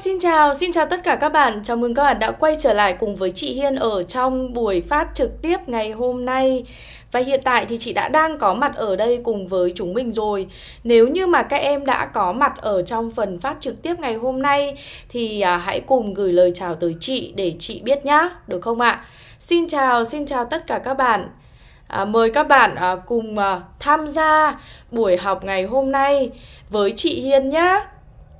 xin chào, xin chào tất cả các bạn. Chào mừng các bạn đã quay trở lại cùng với chị Hiên ở trong buổi phát trực tiếp ngày hôm nay. Và hiện tại thì chị đã đang có mặt ở đây cùng với chúng mình rồi. Nếu như mà các em đã có mặt ở trong phần phát trực tiếp ngày hôm nay thì à, hãy cùng gửi lời chào tới chị để chị biết nhá, được không ạ? Xin chào, xin chào tất cả các bạn. À, mời các bạn à, cùng à, tham gia buổi học ngày hôm nay với chị Hiên nhá.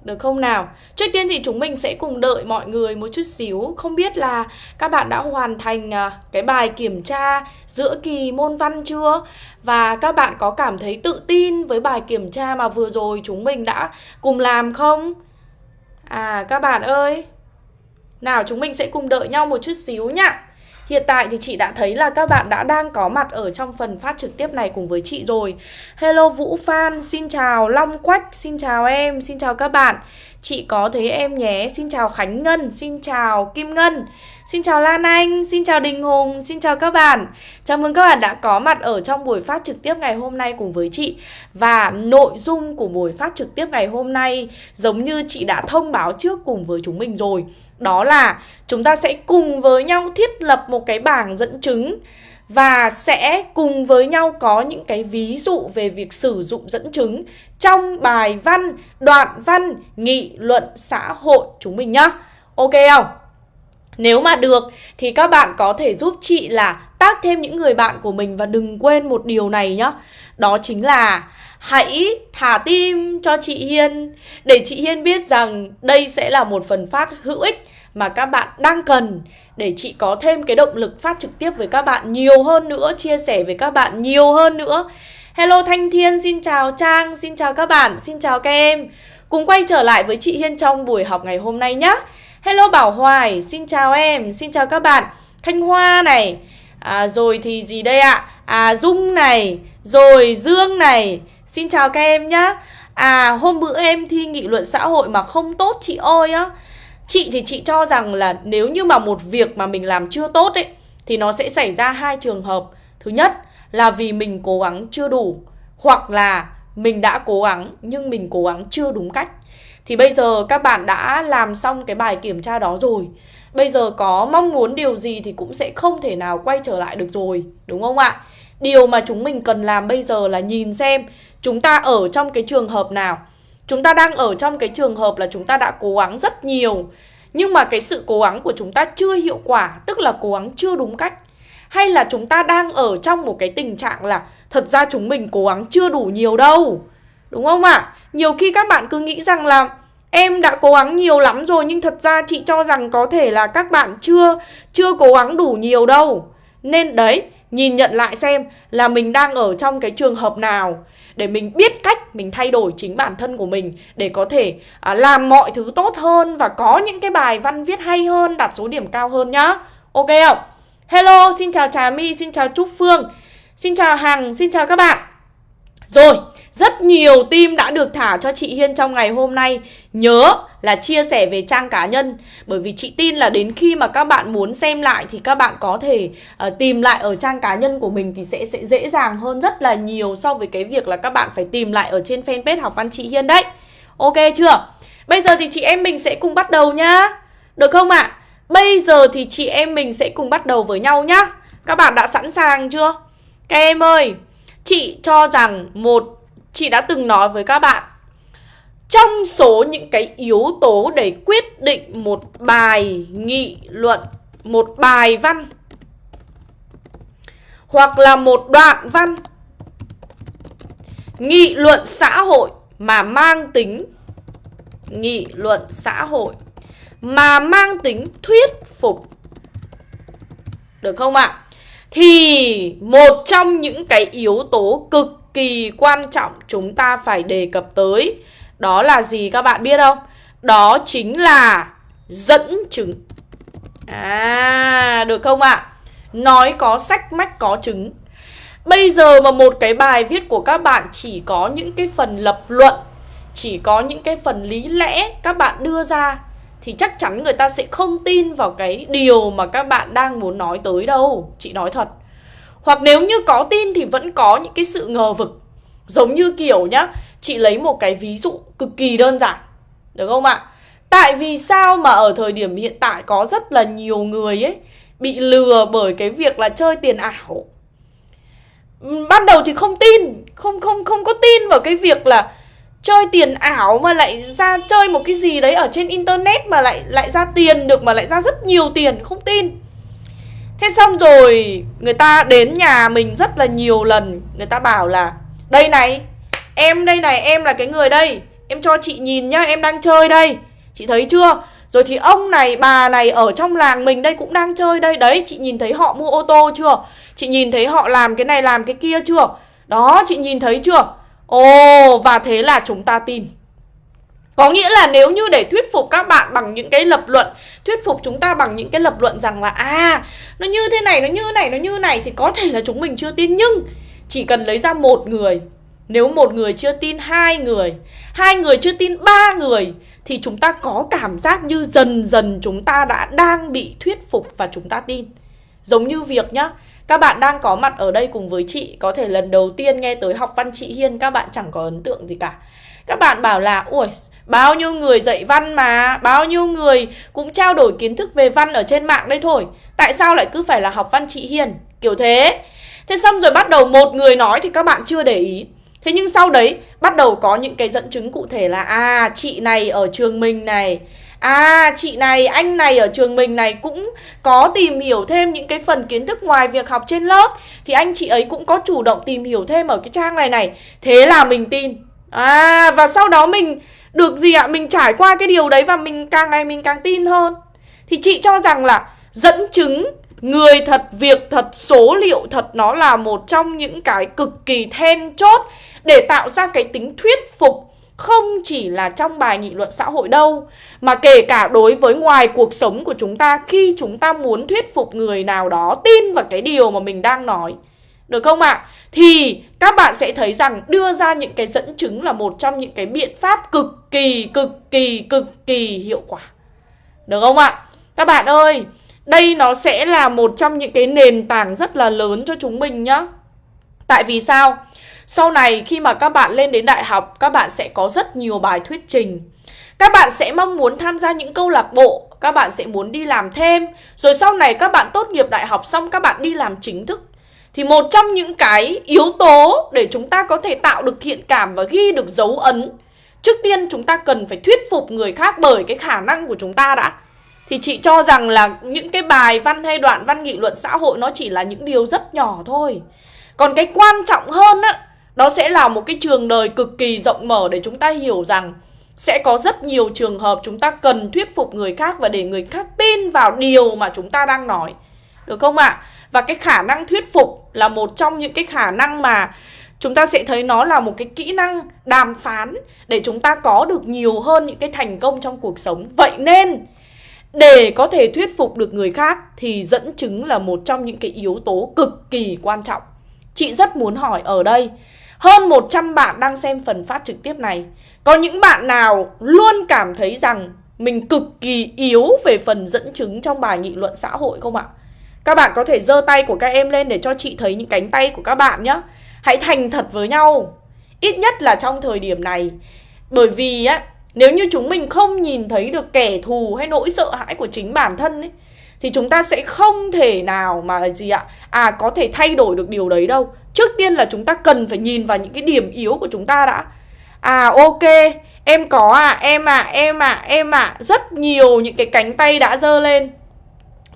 Được không nào? Trước tiên thì chúng mình sẽ cùng đợi mọi người một chút xíu Không biết là các bạn đã hoàn thành à, cái bài kiểm tra giữa kỳ môn văn chưa? Và các bạn có cảm thấy tự tin với bài kiểm tra mà vừa rồi chúng mình đã cùng làm không? À các bạn ơi Nào, chúng mình sẽ cùng đợi nhau một chút xíu nhá Hiện tại thì chị đã thấy là các bạn đã đang có mặt ở trong phần phát trực tiếp này cùng với chị rồi. Hello Vũ Phan, xin chào Long Quách, xin chào em, xin chào các bạn. Chị có thấy em nhé, xin chào Khánh Ngân, xin chào Kim Ngân Xin chào Lan Anh, xin chào Đình Hùng, xin chào các bạn. Chào mừng các bạn đã có mặt ở trong buổi phát trực tiếp ngày hôm nay cùng với chị. Và nội dung của buổi phát trực tiếp ngày hôm nay giống như chị đã thông báo trước cùng với chúng mình rồi. Đó là chúng ta sẽ cùng với nhau thiết lập một cái bảng dẫn chứng và sẽ cùng với nhau có những cái ví dụ về việc sử dụng dẫn chứng trong bài văn, đoạn văn, nghị luận xã hội chúng mình nhá. Ok không? Nếu mà được thì các bạn có thể giúp chị là tác thêm những người bạn của mình và đừng quên một điều này nhá. Đó chính là hãy thả tim cho chị Hiên để chị Hiên biết rằng đây sẽ là một phần phát hữu ích mà các bạn đang cần để chị có thêm cái động lực phát trực tiếp với các bạn nhiều hơn nữa, chia sẻ với các bạn nhiều hơn nữa. Hello Thanh Thiên, xin chào Trang, xin chào các bạn, xin chào các em. Cùng quay trở lại với chị Hiên trong buổi học ngày hôm nay nhé. Hello Bảo Hoài, xin chào em, xin chào các bạn. Thanh Hoa này, à, rồi thì gì đây ạ? À Dung này, rồi Dương này, xin chào các em nhá. À hôm bữa em thi nghị luận xã hội mà không tốt chị ơi á. Chị thì chị cho rằng là nếu như mà một việc mà mình làm chưa tốt ấy thì nó sẽ xảy ra hai trường hợp. Thứ nhất là vì mình cố gắng chưa đủ hoặc là mình đã cố gắng nhưng mình cố gắng chưa đúng cách. Thì bây giờ các bạn đã làm xong cái bài kiểm tra đó rồi. Bây giờ có mong muốn điều gì thì cũng sẽ không thể nào quay trở lại được rồi, đúng không ạ? Điều mà chúng mình cần làm bây giờ là nhìn xem chúng ta ở trong cái trường hợp nào Chúng ta đang ở trong cái trường hợp là chúng ta đã cố gắng rất nhiều Nhưng mà cái sự cố gắng của chúng ta chưa hiệu quả Tức là cố gắng chưa đúng cách hay là chúng ta đang ở trong một cái tình trạng là Thật ra chúng mình cố gắng chưa đủ nhiều đâu Đúng không ạ? À? Nhiều khi các bạn cứ nghĩ rằng là Em đã cố gắng nhiều lắm rồi Nhưng thật ra chị cho rằng có thể là các bạn chưa Chưa cố gắng đủ nhiều đâu Nên đấy Nhìn nhận lại xem là mình đang ở trong cái trường hợp nào để mình biết cách mình thay đổi chính bản thân của mình để có thể à, làm mọi thứ tốt hơn và có những cái bài văn viết hay hơn, đạt số điểm cao hơn nhá. Ok không? Hello, xin chào Trà My, xin chào Trúc Phương, xin chào Hằng, xin chào các bạn. Rồi, rất nhiều tim đã được thả cho chị Hiên trong ngày hôm nay Nhớ là chia sẻ về trang cá nhân Bởi vì chị tin là đến khi mà các bạn muốn xem lại Thì các bạn có thể uh, tìm lại ở trang cá nhân của mình Thì sẽ sẽ dễ dàng hơn rất là nhiều So với cái việc là các bạn phải tìm lại ở trên fanpage học văn chị Hiên đấy Ok chưa? Bây giờ thì chị em mình sẽ cùng bắt đầu nhá Được không ạ? À? Bây giờ thì chị em mình sẽ cùng bắt đầu với nhau nhá Các bạn đã sẵn sàng chưa? Các em ơi, Chị cho rằng một, Chị đã từng nói với các bạn, Trong số những cái yếu tố để quyết định một bài nghị luận, Một bài văn, Hoặc là một đoạn văn, Nghị luận xã hội mà mang tính Nghị luận xã hội mà mang tính thuyết phục Được không ạ? À? Thì một trong những cái yếu tố cực kỳ quan trọng chúng ta phải đề cập tới Đó là gì các bạn biết không? Đó chính là dẫn chứng À, được không ạ? À? Nói có sách mách có chứng Bây giờ mà một cái bài viết của các bạn chỉ có những cái phần lập luận Chỉ có những cái phần lý lẽ các bạn đưa ra thì chắc chắn người ta sẽ không tin vào cái điều mà các bạn đang muốn nói tới đâu Chị nói thật hoặc nếu như có tin thì vẫn có những cái sự ngờ vực Giống như kiểu nhá Chị lấy một cái ví dụ cực kỳ đơn giản Được không ạ? Tại vì sao mà ở thời điểm hiện tại có rất là nhiều người ấy bị lừa bởi cái việc là chơi tiền ảo. Ban đầu thì không tin, không không không có tin vào cái việc là chơi tiền ảo mà lại ra chơi một cái gì đấy ở trên internet mà lại lại ra tiền được mà lại ra rất nhiều tiền, không tin. Thế xong rồi người ta đến nhà mình rất là nhiều lần. Người ta bảo là Đây này Em đây này em là cái người đây. Em cho chị nhìn nhá em đang chơi đây. Chị thấy chưa? Rồi thì ông này bà này ở trong làng mình đây cũng đang chơi đây. Đấy chị nhìn thấy họ mua ô tô chưa? Chị nhìn thấy họ làm cái này làm cái kia chưa? Đó chị nhìn thấy chưa? Ồ và thế là chúng ta tin. Có nghĩa là nếu như để thuyết phục các bạn bằng những cái lập luận Thuyết phục chúng ta bằng những cái lập luận rằng là À nó như thế này, nó như thế này, nó như thế này Thì có thể là chúng mình chưa tin. Nhưng chỉ cần lấy ra một người Nếu một người chưa tin hai người Hai người chưa tin ba người Thì chúng ta có cảm giác như dần dần chúng ta đã đang bị thuyết phục và chúng ta tin. Giống như việc nhá các bạn đang có mặt ở đây cùng với chị, Có thể lần đầu tiên nghe tới học văn chị Hiên, Các bạn chẳng có ấn tượng gì cả. Các bạn bảo là, Ui, Bao nhiêu người dạy văn mà, Bao nhiêu người cũng trao đổi kiến thức về văn ở trên mạng đây thôi. Tại sao lại cứ phải là học văn chị Hiền Kiểu thế. Thế xong rồi bắt đầu một người nói thì các bạn chưa để ý. Thế nhưng sau đấy, bắt đầu có những cái dẫn chứng cụ thể là À chị này ở trường mình này À chị này, anh này ở trường mình này cũng có tìm hiểu thêm những cái phần kiến thức ngoài việc học trên lớp. Thì anh chị ấy cũng có chủ động tìm hiểu thêm ở cái trang này này. Thế là mình tin. À và sau đó mình được gì ạ? Mình trải qua cái điều đấy và mình càng ngày mình càng tin hơn. Thì chị cho rằng là dẫn chứng người thật, việc thật, số liệu thật Nó là một trong những cái cực kỳ then chốt Để tạo ra cái tính thuyết phục không chỉ là trong bài nghị luận xã hội đâu mà kể cả đối với ngoài cuộc sống của chúng ta khi chúng ta muốn thuyết phục người nào đó tin vào cái điều mà mình đang nói được không ạ? À? Thì các bạn sẽ thấy rằng đưa ra những cái dẫn chứng là một trong những cái biện pháp cực kỳ, cực kỳ, cực kỳ hiệu quả. Được không ạ? À? Các bạn ơi, đây nó sẽ là một trong những cái nền tảng rất là lớn cho chúng mình nhá. Tại vì sao? Sau này khi mà các bạn lên đến đại học, các bạn sẽ có rất nhiều bài thuyết trình. Các bạn sẽ mong muốn tham gia những câu lạc bộ, các bạn sẽ muốn đi làm thêm. Rồi sau này các bạn tốt nghiệp đại học xong các bạn đi làm chính thức. Thì một trong những cái yếu tố để chúng ta có thể tạo được thiện cảm và ghi được dấu ấn Trước tiên chúng ta cần phải thuyết phục người khác bởi cái khả năng của chúng ta đã Thì chị cho rằng là những cái bài văn hay đoạn văn nghị luận xã hội nó chỉ là những điều rất nhỏ thôi còn cái quan trọng hơn á đó sẽ là một cái trường đời cực kỳ rộng mở để chúng ta hiểu rằng sẽ có rất nhiều trường hợp chúng ta cần thuyết phục người khác và để người khác tin vào điều mà chúng ta đang nói. Được không ạ? À? Và cái khả năng thuyết phục là một trong những cái khả năng mà chúng ta sẽ thấy nó là một cái kỹ năng đàm phán để chúng ta có được nhiều hơn những cái thành công trong cuộc sống. Vậy nên, để có thể thuyết phục được người khác thì dẫn chứng là một trong những cái yếu tố cực kỳ quan trọng. Chị rất muốn hỏi ở đây. Hơn 100 bạn đang xem phần phát trực tiếp này. Có những bạn nào luôn cảm thấy rằng Mình cực kỳ yếu về phần dẫn chứng trong bài nghị luận xã hội không ạ? Các bạn có thể giơ tay của các em lên để cho chị thấy những cánh tay của các bạn nhé Hãy thành thật với nhau. Ít nhất là trong thời điểm này. Bởi vì á, Nếu như chúng mình không nhìn thấy được kẻ thù hay nỗi sợ hãi của chính bản thân ấy thì chúng ta sẽ không thể nào mà gì ạ? À có thể thay đổi được điều đấy đâu. Trước tiên là chúng ta cần phải nhìn vào những cái điểm yếu của chúng ta đã. À ok, em có à em à em à em à rất nhiều những cái cánh tay đã dơ lên.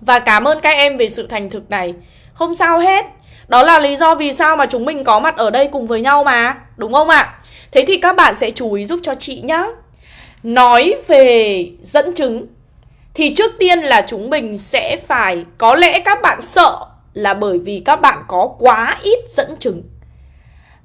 Và cảm ơn các em về sự thành thực này. Không sao hết. Đó là lý do vì sao mà chúng mình có mặt ở đây cùng với nhau mà. Đúng không ạ? Thế thì các bạn sẽ chú ý giúp cho chị nhá. Nói về dẫn chứng thì trước tiên là chúng mình sẽ phải có lẽ các bạn sợ là bởi vì các bạn có quá ít dẫn chứng.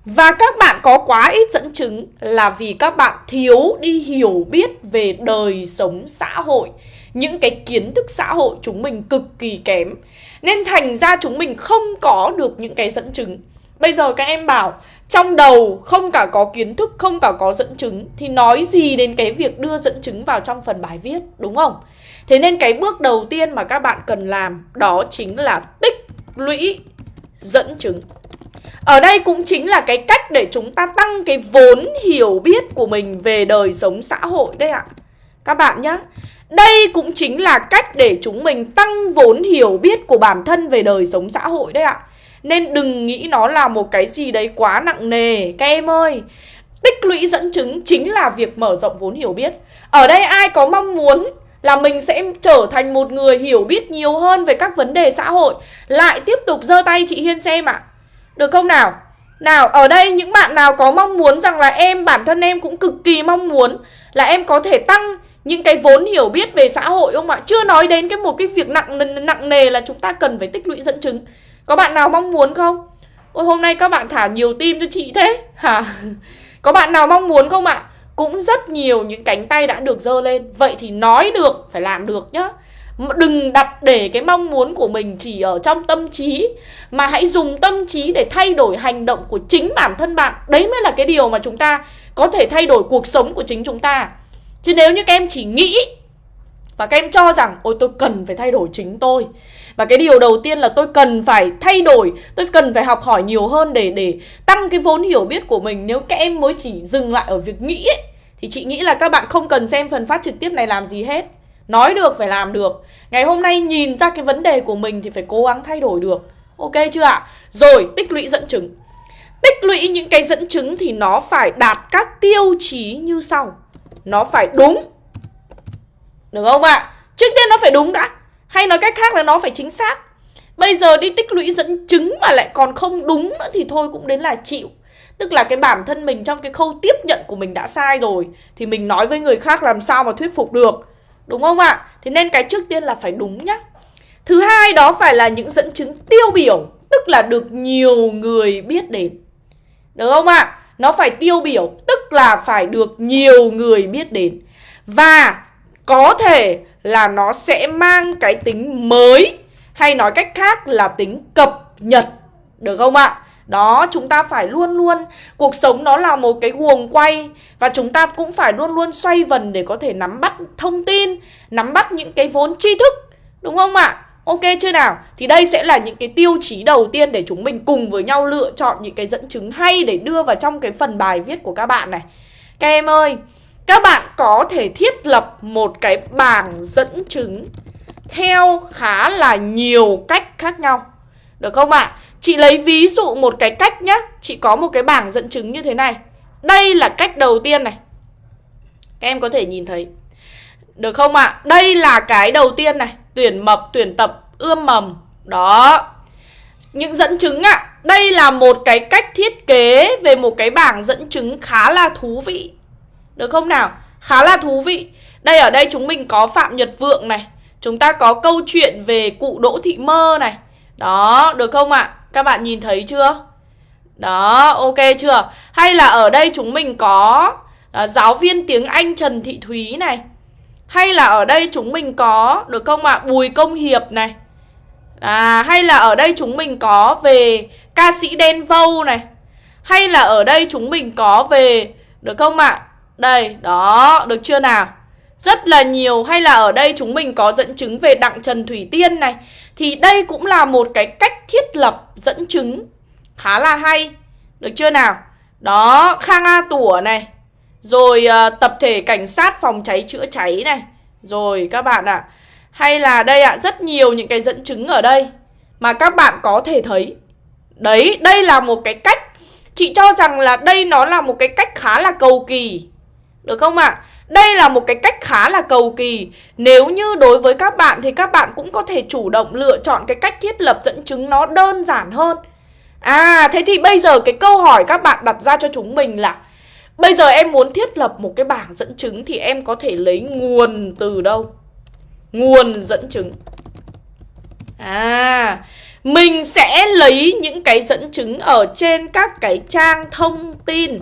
Và các bạn có quá ít dẫn chứng là vì các bạn thiếu đi hiểu biết về đời sống xã hội, những cái kiến thức xã hội chúng mình cực kỳ kém. Nên thành ra chúng mình không có được những cái dẫn chứng. Bây giờ các em bảo trong đầu không cả có kiến thức, không cả có dẫn chứng thì nói gì đến cái việc đưa dẫn chứng vào trong phần bài viết, đúng không? Thế nên cái bước đầu tiên mà các bạn cần làm đó chính là tích lũy dẫn chứng. Ở đây cũng chính là cái cách để chúng ta tăng cái vốn hiểu biết của mình về đời sống xã hội đấy ạ. Các bạn nhé Đây cũng chính là cách để chúng mình tăng vốn hiểu biết của bản thân về đời sống xã hội đấy ạ nên đừng nghĩ nó là một cái gì đấy quá nặng nề Các em ơi Tích lũy dẫn chứng chính là việc mở rộng vốn hiểu biết Ở đây ai có mong muốn là mình sẽ trở thành một người hiểu biết nhiều hơn về các vấn đề xã hội Lại tiếp tục giơ tay chị Hiên xem ạ à. Được không nào? Nào, ở đây những bạn nào có mong muốn rằng là em, bản thân em cũng cực kỳ mong muốn Là em có thể tăng những cái vốn hiểu biết về xã hội không ạ? Chưa nói đến cái một cái việc nặng nặng nề là chúng ta cần phải tích lũy dẫn chứng có bạn nào mong muốn không? Ôi hôm nay các bạn thả nhiều tim cho chị thế hả? Có bạn nào mong muốn không ạ? Cũng rất nhiều những cánh tay đã được dơ lên Vậy thì nói được, phải làm được nhá Đừng đặt để cái mong muốn của mình chỉ ở trong tâm trí Mà hãy dùng tâm trí để thay đổi hành động của chính bản thân bạn Đấy mới là cái điều mà chúng ta có thể thay đổi cuộc sống của chính chúng ta Chứ nếu như các em chỉ nghĩ Và các em cho rằng Ôi tôi cần phải thay đổi chính tôi và cái điều đầu tiên là tôi cần phải thay đổi Tôi cần phải học hỏi nhiều hơn để để tăng cái vốn hiểu biết của mình. Nếu các em mới chỉ dừng lại ở việc nghĩ ấy, Thì chị nghĩ là các bạn không cần xem phần phát trực tiếp này làm gì hết. Nói được phải làm được. Ngày hôm nay nhìn ra cái vấn đề của mình Thì phải cố gắng thay đổi được. Ok chưa ạ? Rồi tích lũy dẫn chứng. Tích lũy những cái dẫn chứng thì nó phải đạt các tiêu chí như sau. Nó phải đúng. Được không ạ? Trước tiên nó phải đúng đã. Hay nói cách khác là nó phải chính xác. Bây giờ đi tích lũy dẫn chứng mà lại còn không đúng nữa thì thôi cũng đến là chịu. Tức là cái bản thân mình trong cái khâu tiếp nhận của mình đã sai rồi, Thì mình nói với người khác làm sao mà thuyết phục được. Đúng không ạ? Thế nên cái trước tiên là phải đúng nhá. Thứ hai đó phải là những dẫn chứng tiêu biểu, Tức là được nhiều người biết đến. Được không ạ? Nó phải tiêu biểu, Tức là phải được nhiều người biết đến. Và có thể là nó sẽ mang cái tính mới Hay nói cách khác là tính cập nhật Được không ạ? Đó, chúng ta phải luôn luôn Cuộc sống nó là một cái guồng quay Và chúng ta cũng phải luôn luôn xoay vần Để có thể nắm bắt thông tin Nắm bắt những cái vốn tri thức Đúng không ạ? Ok chưa nào? Thì đây sẽ là những cái tiêu chí đầu tiên Để chúng mình cùng với nhau lựa chọn những cái dẫn chứng hay Để đưa vào trong cái phần bài viết của các bạn này Các em ơi các bạn có thể thiết lập một cái bảng dẫn chứng Theo khá là nhiều cách khác nhau Được không ạ? Chị lấy ví dụ một cái cách nhé Chị có một cái bảng dẫn chứng như thế này Đây là cách đầu tiên này Các em có thể nhìn thấy Được không ạ? À? Đây là cái đầu tiên này Tuyển mập, tuyển tập, ươm mầm Đó Những dẫn chứng ạ à. Đây là một cái cách thiết kế Về một cái bảng dẫn chứng khá là thú vị được không nào? Khá là thú vị Đây ở đây chúng mình có Phạm Nhật Vượng này Chúng ta có câu chuyện về cụ Đỗ Thị Mơ này Đó, được không ạ? À? Các bạn nhìn thấy chưa? Đó, ok chưa? Hay là ở đây chúng mình có à, giáo viên tiếng Anh Trần Thị Thúy này Hay là ở đây chúng mình có, được không ạ? À? Bùi Công Hiệp này À, hay là ở đây chúng mình có về ca sĩ Đen Vâu này Hay là ở đây chúng mình có về, được không ạ? À? Đây, đó, được chưa nào? Rất là nhiều hay là ở đây chúng mình có dẫn chứng về Đặng Trần Thủy Tiên này. Thì đây cũng là một cái cách thiết lập dẫn chứng. Khá là hay Được chưa nào? Đó, Khang A Tủa này. Rồi uh, tập thể cảnh sát phòng cháy chữa cháy này. Rồi các bạn ạ. À, Hay là đây ạ, à, rất nhiều những cái dẫn chứng ở đây Mà các bạn có thể thấy. Đấy, đây là một cái cách. Chị cho rằng là đây nó là một cái cách khá là cầu kỳ. Được không ạ? À? Đây là một cái cách khá là cầu kỳ Nếu như đối với các bạn thì các bạn cũng có thể chủ động lựa chọn cái cách thiết lập dẫn chứng nó đơn giản hơn À thế thì bây giờ cái câu hỏi các bạn đặt ra cho chúng mình là, Bây giờ em muốn thiết lập một cái bảng dẫn chứng thì em có thể lấy nguồn từ đâu? Nguồn dẫn chứng À Mình sẽ lấy những cái dẫn chứng ở trên các cái trang thông tin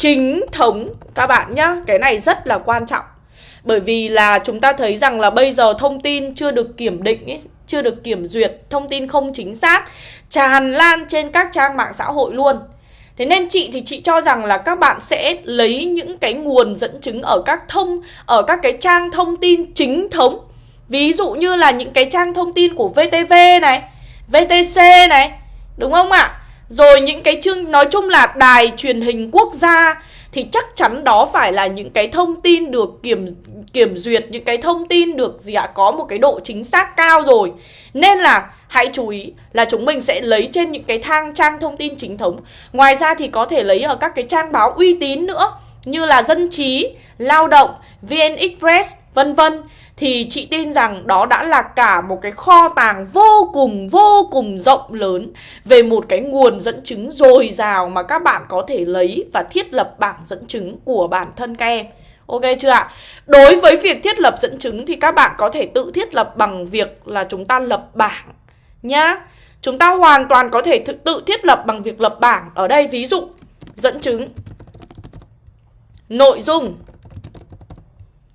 chính thống các bạn nhá Cái này rất là quan trọng Bởi vì là chúng ta thấy rằng là bây giờ thông tin chưa được kiểm định ấy, Chưa được kiểm duyệt, thông tin không chính xác Tràn lan trên các trang mạng xã hội luôn Thế nên chị thì chị cho rằng là các bạn sẽ lấy những cái nguồn dẫn chứng ở các thông ở các cái trang thông tin chính thống. Ví dụ như là những cái trang thông tin của VTV này, VTC này, đúng không ạ? Rồi những cái chương, nói chung là đài truyền hình quốc gia thì chắc chắn đó phải là những cái thông tin được kiểm kiểm duyệt, những cái thông tin được gì ạ, có một cái độ chính xác cao rồi. Nên là hãy chú ý là chúng mình sẽ lấy trên những cái thang, trang thông tin chính thống. Ngoài ra thì có thể lấy ở các cái trang báo uy tín nữa như là dân trí, lao động vn express, vân vân, thì chị tin rằng đó đã là cả một cái kho tàng vô cùng vô cùng rộng lớn về một cái nguồn dẫn chứng dồi dào mà các bạn có thể lấy và thiết lập bảng dẫn chứng của bản thân các em. Ok chưa ạ? Đối với việc thiết lập dẫn chứng thì các bạn có thể tự thiết lập bằng việc là chúng ta lập bảng nhá. Chúng ta hoàn toàn có thể tự thiết lập bằng việc lập bảng. Ở đây ví dụ, dẫn chứng nội dung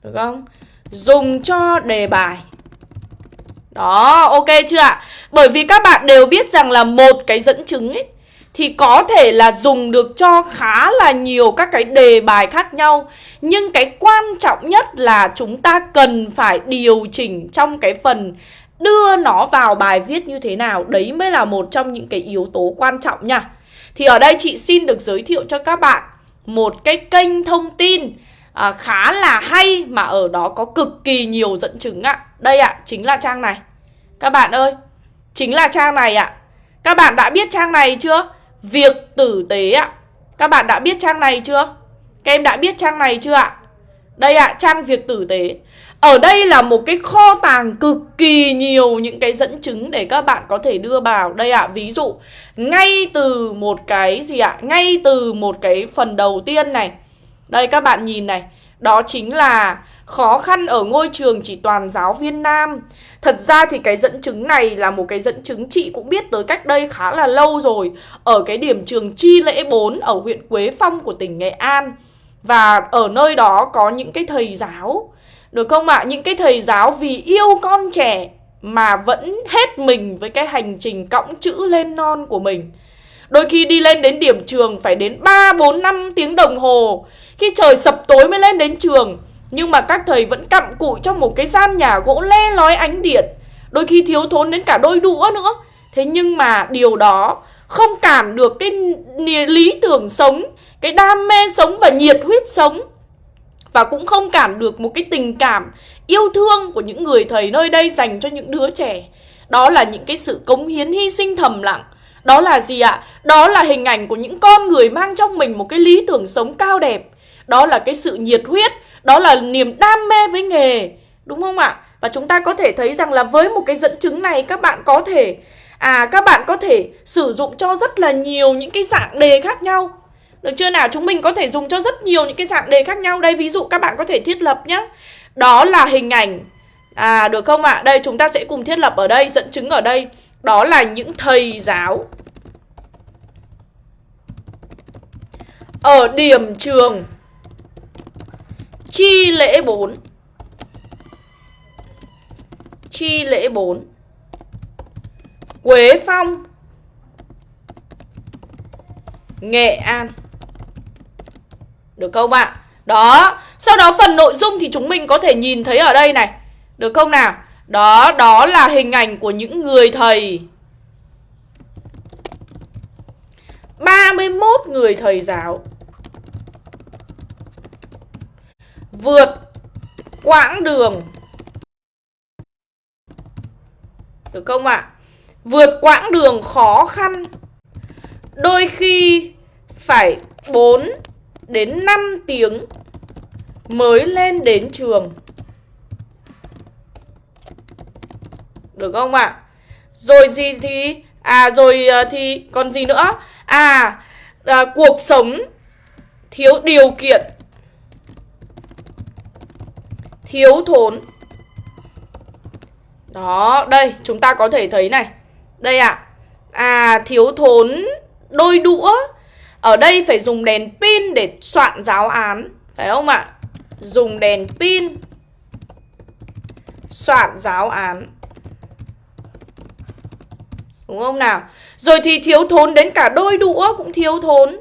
được không? dùng cho đề bài. Đó, ok chưa ạ? Bởi vì các bạn đều biết rằng là một cái dẫn chứng ấy thì có thể là dùng được cho khá là nhiều các cái đề bài khác nhau Nhưng cái quan trọng nhất là chúng ta cần phải điều chỉnh trong cái phần đưa nó vào bài viết như thế nào Đấy mới là một trong những cái yếu tố quan trọng nha Thì ở đây chị xin được giới thiệu cho các bạn một cái kênh thông tin à, khá là hay mà ở đó có cực kỳ nhiều dẫn chứng ạ. Đây ạ, chính là trang này. Các bạn ơi, chính là trang này ạ. Các bạn đã biết trang này chưa? Việc tử tế ạ. Các bạn đã biết trang này chưa? Các em đã biết trang này chưa ạ? Đây ạ, trang việc tử tế. Ở đây là một cái kho tàng cực kỳ nhiều những cái dẫn chứng để các bạn có thể đưa vào. Đây ạ, ví dụ ngay từ một cái gì ạ? Ngay từ một cái phần đầu tiên này đây các bạn nhìn này Đó chính là khó khăn ở ngôi trường chỉ toàn giáo viên nam Thật ra thì cái dẫn chứng này là một cái dẫn chứng chị cũng biết tới cách đây khá là lâu rồi Ở cái điểm trường Chi Lễ 4 ở huyện Quế Phong của tỉnh Nghệ An Và ở nơi đó có những cái thầy giáo được không ạ? À? Những cái thầy giáo vì yêu con trẻ mà vẫn hết mình với cái hành trình cõng chữ lên non của mình. Đôi khi đi lên đến điểm trường phải đến 3, 4, 5 tiếng đồng hồ. Khi trời sập tối mới lên đến trường. Nhưng mà các thầy vẫn cặm cụi trong một cái gian nhà gỗ le lói ánh điện. Đôi khi thiếu thốn đến cả đôi đũa nữa. Thế nhưng mà điều đó không cản được cái lý tưởng sống Cái đam mê sống và nhiệt huyết sống. Và cũng không cản được một cái tình cảm yêu thương của những người thầy nơi đây dành cho những đứa trẻ. Đó là những cái sự cống hiến hy sinh thầm lặng. Đó là gì ạ? Đó là hình ảnh của những con người mang trong mình một cái lý tưởng sống cao đẹp. Đó là cái sự nhiệt huyết. Đó là niềm đam mê với nghề. Đúng không ạ? Và chúng ta có thể thấy rằng là với một cái dẫn chứng này, các bạn có thể À các bạn có thể sử dụng cho rất là nhiều những cái dạng đề khác nhau. Được chưa nào? Chúng mình có thể dùng cho rất nhiều những cái dạng đề khác nhau. Đây, ví dụ các bạn có thể thiết lập nhé Đó là hình ảnh. À được không ạ? Đây, chúng ta sẽ cùng thiết lập ở đây, Dẫn chứng ở đây. Đó là những thầy giáo. Ở điểm trường. Chi lễ 4 Chi lễ 4 Quế Phong. Nghệ An. Được không ạ? Đó Sau đó phần nội dung thì chúng mình có thể nhìn thấy ở đây này Được không nào? Đó, đó là hình ảnh của những người thầy 31 người thầy giáo Vượt quãng đường Được không ạ? À? Vượt quãng đường khó khăn Đôi khi phải 4 đến 5 tiếng mới lên đến trường Được không ạ? À? Rồi gì thì À rồi à, thì còn gì nữa? À, à cuộc sống thiếu điều kiện Thiếu thốn Đó, đây chúng ta có thể thấy này Đây ạ à. à thiếu thốn đôi đũa ở đây phải dùng đèn pin để soạn giáo án, Phải không ạ? Dùng đèn pin, Soạn giáo án Đúng không nào? Rồi thì thiếu thốn đến cả đôi đũa cũng thiếu thốn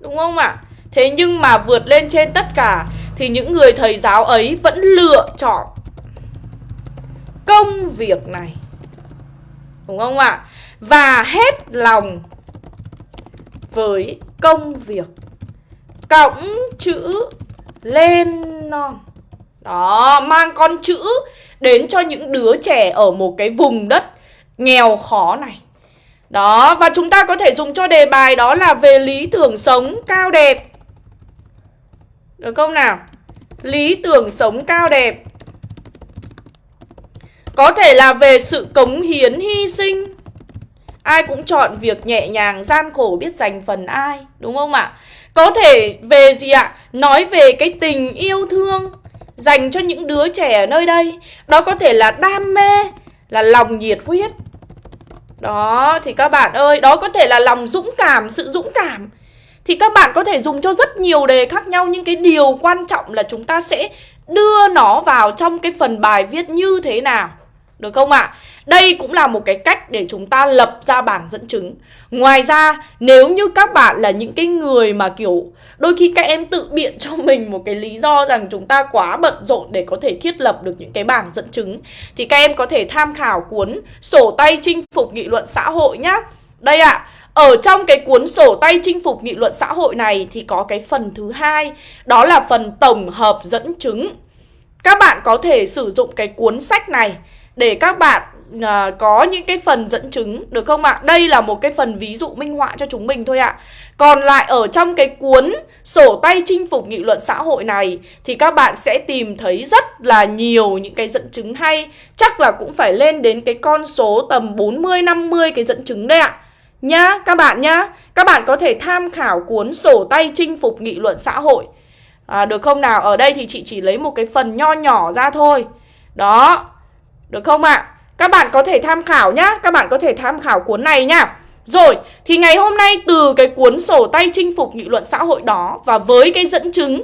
Đúng không ạ? À? Thế nhưng mà vượt lên trên tất cả Thì những người thầy giáo ấy vẫn lựa chọn Công việc này Đúng không ạ? À? Và hết lòng với công việc. Cõng chữ lên non. Đó, mang con chữ đến cho những đứa trẻ ở một cái vùng đất nghèo khó này. Đó, và chúng ta có thể dùng cho đề bài đó là về lý tưởng sống cao đẹp. Được không nào? Lý tưởng sống cao đẹp. Có thể là về sự cống hiến hy sinh. Ai cũng chọn việc nhẹ nhàng, gian khổ biết dành phần ai Đúng không ạ? Có thể về gì ạ? Nói về cái tình yêu thương Dành cho những đứa trẻ ở nơi đây Đó có thể là đam mê Là lòng nhiệt huyết Đó, thì các bạn ơi Đó có thể là lòng dũng cảm, sự dũng cảm Thì các bạn có thể dùng cho rất nhiều đề khác nhau Nhưng cái điều quan trọng là chúng ta sẽ đưa nó vào trong cái phần bài viết như thế nào được không ạ? À? Đây cũng là một cái cách để chúng ta lập ra bảng dẫn chứng Ngoài ra nếu như các bạn là những cái người mà kiểu Đôi khi các em tự biện cho mình một cái lý do rằng chúng ta quá bận rộn để có thể thiết lập được những cái bảng dẫn chứng Thì các em có thể tham khảo cuốn sổ tay chinh phục nghị luận xã hội nhá Đây ạ, à, ở trong cái cuốn sổ tay chinh phục nghị luận xã hội này thì có cái phần thứ hai Đó là phần tổng hợp dẫn chứng Các bạn có thể sử dụng cái cuốn sách này để các bạn à, có những cái phần dẫn chứng được không ạ? Đây là một cái phần ví dụ minh họa cho chúng mình thôi ạ. Còn lại ở trong cái cuốn sổ tay chinh phục nghị luận xã hội này thì các bạn sẽ tìm thấy rất là nhiều những cái dẫn chứng hay. Chắc là cũng phải lên đến cái con số tầm 40 50 cái dẫn chứng đấy ạ. Nhá, các bạn nhá. Các bạn có thể tham khảo cuốn sổ tay chinh phục nghị luận xã hội. À, được không nào? Ở đây thì chị chỉ lấy một cái phần nho nhỏ ra thôi. Đó, được không ạ? À? Các bạn có thể tham khảo nhá Các bạn có thể tham khảo cuốn này nhá Rồi, thì ngày hôm nay từ cái cuốn sổ tay chinh phục nghị luận xã hội đó Và với cái dẫn chứng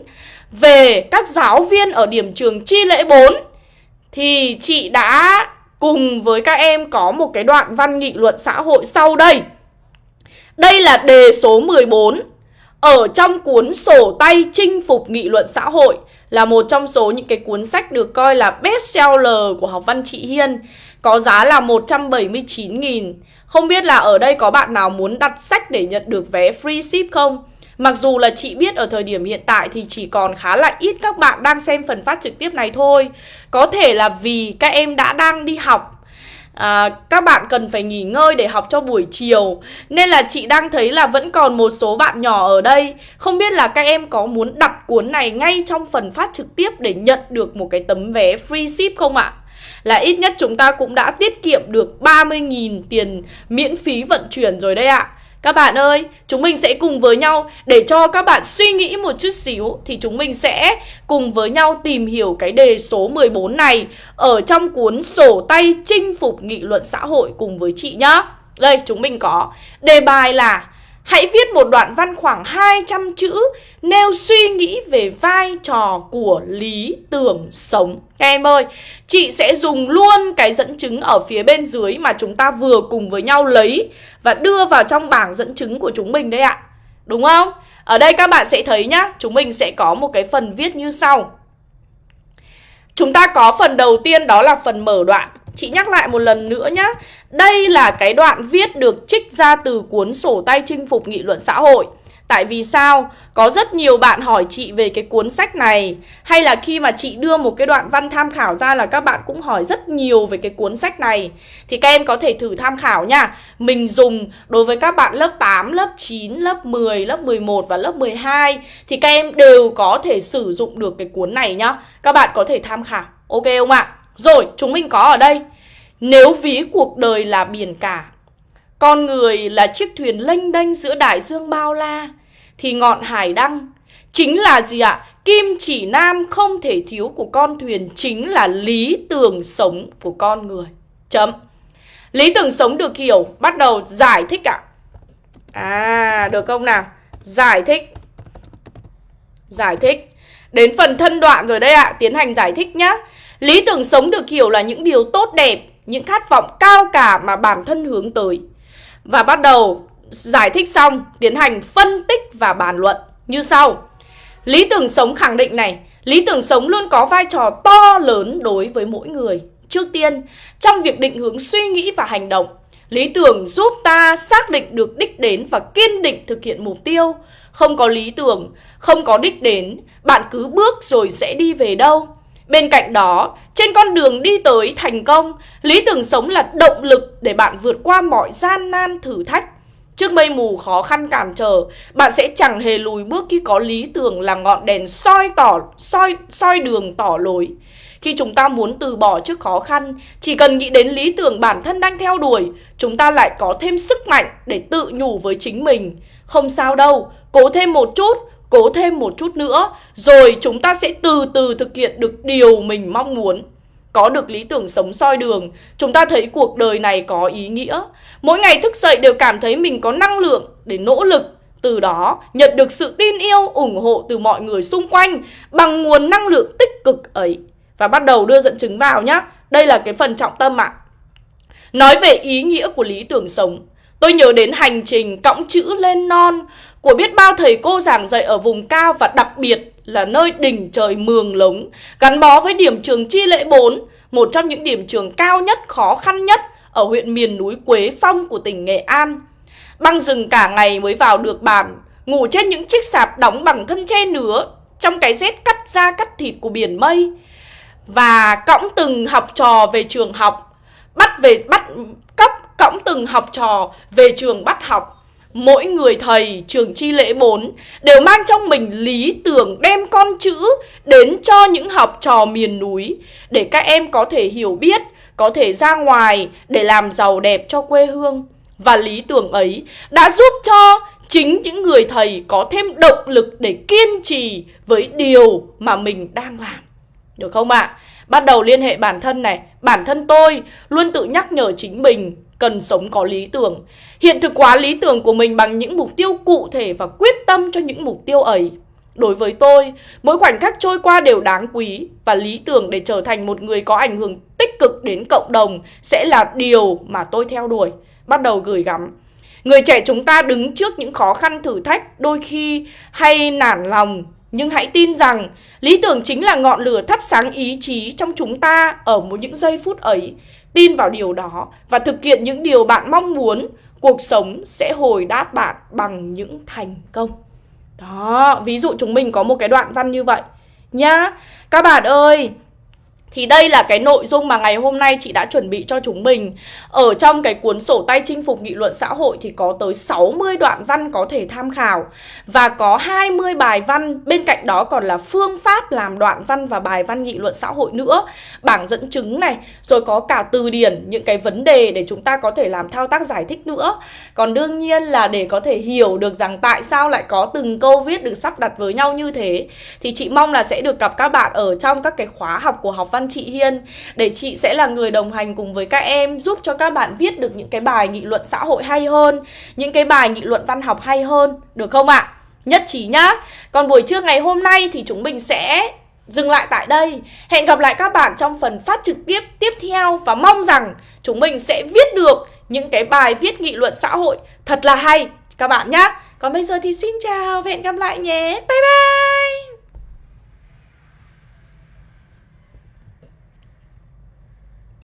về các giáo viên ở điểm trường Chi Lễ 4 Thì chị đã cùng với các em có một cái đoạn văn nghị luận xã hội sau đây Đây là đề số 14 ở trong cuốn sổ tay chinh phục nghị luận xã hội là một trong số những cái cuốn sách được coi là best seller của học văn chị Hiên. Có giá là 179.000 Không biết là ở đây có bạn nào muốn đặt sách để nhận được vé free ship không? Mặc dù là chị biết ở thời điểm hiện tại thì chỉ còn khá là ít các bạn đang xem phần phát trực tiếp này thôi. Có thể là vì các em đã đang đi học à, các bạn cần phải nghỉ ngơi để học cho buổi chiều. Nên là chị đang thấy là vẫn còn một số bạn nhỏ ở đây. Không biết là các em có muốn đặt cuốn này ngay trong phần phát trực tiếp để nhận được một cái tấm vé free ship không ạ? Là ít nhất chúng ta cũng đã tiết kiệm được 30.000 tiền miễn phí vận chuyển rồi đây ạ các bạn ơi, chúng mình sẽ cùng với nhau để cho các bạn suy nghĩ một chút xíu thì chúng mình sẽ cùng với nhau tìm hiểu cái đề số 14 này ở trong cuốn sổ tay chinh phục nghị luận xã hội cùng với chị nhá. Đây, chúng mình có đề bài là Hãy viết một đoạn văn khoảng 200 chữ nêu suy nghĩ về vai trò của lý tưởng sống. Các em ơi, chị sẽ dùng luôn cái dẫn chứng ở phía bên dưới mà chúng ta vừa cùng với nhau lấy và đưa vào trong bảng dẫn chứng của chúng mình đấy ạ. Đúng không? Ở đây các bạn sẽ thấy nhá, chúng mình sẽ có một cái phần viết như sau. Chúng ta có phần đầu tiên đó là phần mở đoạn Chị nhắc lại một lần nữa nhé Đây là cái đoạn viết được trích ra từ cuốn sổ tay chinh phục nghị luận xã hội. Tại vì sao? Có rất nhiều bạn hỏi chị về cái cuốn sách này. Hay là khi mà chị đưa một cái đoạn văn tham khảo ra là các bạn cũng hỏi rất nhiều về cái cuốn sách này. Thì các em có thể thử tham khảo nha. Mình dùng đối với các bạn lớp 8, lớp 9, lớp 10, lớp 11 và lớp 12 Thì các em đều có thể sử dụng được cái cuốn này nhá. Các bạn có thể tham khảo. Ok không ạ? Rồi, chúng mình có ở đây. Nếu ví cuộc đời là biển cả Con người là chiếc thuyền lênh đênh giữa đại dương bao la Thì ngọn hải đăng Chính là gì ạ? Kim chỉ nam không thể thiếu của con thuyền Chính là lý tưởng sống của con người. Chấm. Lý tưởng sống được hiểu Bắt đầu giải thích ạ. À, được không nào? Giải thích. Giải thích. Đến phần thân đoạn rồi đây ạ Tiến hành giải thích nhá. Lý tưởng sống được hiểu là những điều tốt đẹp, những khát vọng cao cả mà bản thân hướng tới. Và bắt đầu giải thích xong, tiến hành phân tích và bàn luận như sau. Lý tưởng sống khẳng định này, lý tưởng sống luôn có vai trò to lớn đối với mỗi người. Trước tiên, trong việc định hướng suy nghĩ và hành động, Lý tưởng giúp ta xác định được đích đến và kiên định thực hiện mục tiêu. Không có lý tưởng, không có đích đến, bạn cứ bước rồi sẽ đi về đâu. Bên cạnh đó, trên con đường đi tới thành công, lý tưởng sống là động lực để bạn vượt qua mọi gian nan thử thách. Trước mây mù khó khăn cản trở, bạn sẽ chẳng hề lùi bước khi có lý tưởng là ngọn đèn soi tỏ soi soi đường tỏ lối. Khi chúng ta muốn từ bỏ trước khó khăn, chỉ cần nghĩ đến lý tưởng bản thân đang theo đuổi, chúng ta lại có thêm sức mạnh để tự nhủ với chính mình. Không sao đâu, cố thêm một chút, cố thêm một chút nữa, rồi chúng ta sẽ từ từ thực hiện được điều mình mong muốn. Có được lý tưởng sống soi đường, chúng ta thấy cuộc đời này có ý nghĩa. Mỗi ngày thức dậy đều cảm thấy mình có năng lượng để nỗ lực, từ đó nhận được sự tin yêu, ủng hộ từ mọi người xung quanh bằng nguồn năng lượng tích cực ấy. Và bắt đầu đưa dẫn chứng vào nhé. Đây là cái phần trọng tâm ạ. À. Nói về ý nghĩa của lý tưởng sống, tôi nhớ đến hành trình cõng chữ lên non của biết bao thầy cô giảng dạy ở vùng cao và đặc biệt là nơi đỉnh trời mường lống, gắn bó với điểm trường Chi Lễ 4, một trong những điểm trường cao nhất, khó khăn nhất ở huyện miền núi Quế Phong của tỉnh Nghệ An. Băng rừng cả ngày mới vào được bàn, ngủ trên những chiếc sạp đóng bằng thân tre nứa, trong cái rét cắt da cắt thịt của biển mây. Và cõng từng học trò về trường học, bắt về bắt cõng từng học trò về trường bắt học mỗi người thầy trường chi lễ 4 đều mang trong mình lý tưởng đem con chữ đến cho những học trò miền núi để các em có thể hiểu biết, có thể ra ngoài để làm giàu đẹp cho quê hương. Và lý tưởng ấy đã giúp cho chính những người thầy có thêm động lực để kiên trì với điều mà mình đang làm. Được không ạ? À? Bắt đầu liên hệ bản thân này, bản thân tôi luôn tự nhắc nhở chính mình cần sống có lý tưởng. Hiện thực hóa lý tưởng của mình bằng những mục tiêu cụ thể và quyết tâm cho những mục tiêu ấy. Đối với tôi, mỗi khoảnh khắc trôi qua đều đáng quý và lý tưởng để trở thành một người có ảnh hưởng tích cực đến cộng đồng sẽ là điều mà tôi theo đuổi. Bắt đầu gửi gắm. Người trẻ chúng ta đứng trước những khó khăn thử thách đôi khi hay nản lòng nhưng hãy tin rằng lý tưởng chính là ngọn lửa thắp sáng ý chí trong chúng ta ở một những giây phút ấy. Tin vào điều đó và thực hiện những điều bạn mong muốn, cuộc sống sẽ hồi đáp bạn bằng những thành công. Đó, ví dụ chúng mình có một cái đoạn văn như vậy nhá. Các bạn ơi, thì đây là cái nội dung mà ngày hôm nay chị đã chuẩn bị cho chúng mình. Ở trong cái cuốn sổ tay chinh phục nghị luận xã hội thì có tới 60 đoạn văn có thể tham khảo. Và có 20 bài văn, bên cạnh đó còn là phương pháp làm đoạn văn và bài văn nghị luận xã hội nữa. Bảng dẫn chứng này, rồi có cả từ điển, những cái vấn đề để chúng ta có thể làm thao tác giải thích nữa. Còn đương nhiên là để có thể hiểu được rằng tại sao lại có từng câu viết được sắp đặt với nhau như thế Thì chị mong là sẽ được gặp các bạn ở trong các cái khóa học của học văn văn chị Hiên để chị sẽ là người đồng hành cùng với các em giúp cho các bạn viết được những cái bài nghị luận xã hội hay hơn, những cái bài nghị luận văn học hay hơn, được không ạ? Nhất trí nhá. Còn buổi trưa ngày hôm nay thì chúng mình sẽ dừng lại tại đây. Hẹn gặp lại các bạn trong phần phát trực tiếp tiếp theo và mong rằng chúng mình sẽ viết được những cái bài viết nghị luận xã hội thật là hay các bạn nhé. Còn bây giờ thì xin chào và hẹn gặp lại nhé. Bye bye.